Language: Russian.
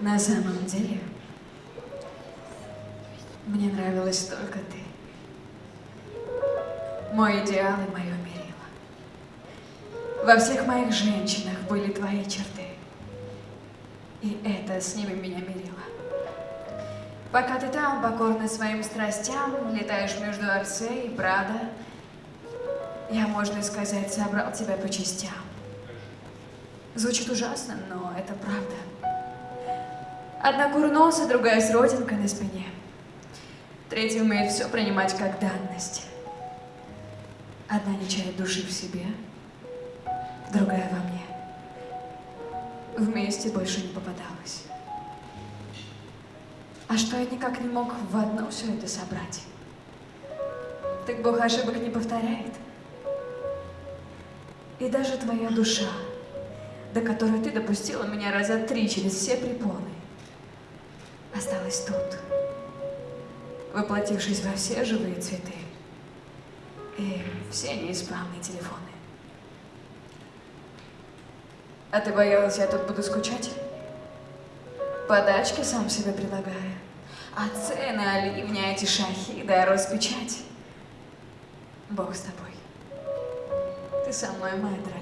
На самом деле, мне нравилась только ты. Мой идеал и мое мерило. Во всех моих женщинах были твои черты. И это с ними меня мерило. Пока ты там, покорный своим страстям, летаешь между Арсе и Прада, я, можно сказать, собрал тебя по частям. Звучит ужасно, но это правда. Одна курноса, другая с родинкой на спине. Третья умеет все принимать как данность. Одна не чает души в себе, другая во мне. Вместе больше не попадалась. А что я никак не мог в одно все это собрать? Так Бог ошибок не повторяет. И даже твоя душа, до которой ты допустила меня раза три через все препоны, осталась тут, воплотившись во все живые цветы и все неисправные телефоны. А ты боялась, я тут буду скучать? Подачки сам себе предлагаю. А цены, оливня, эти шахи, да распечать. Бог с тобой. Ты со мной, моя дорогая.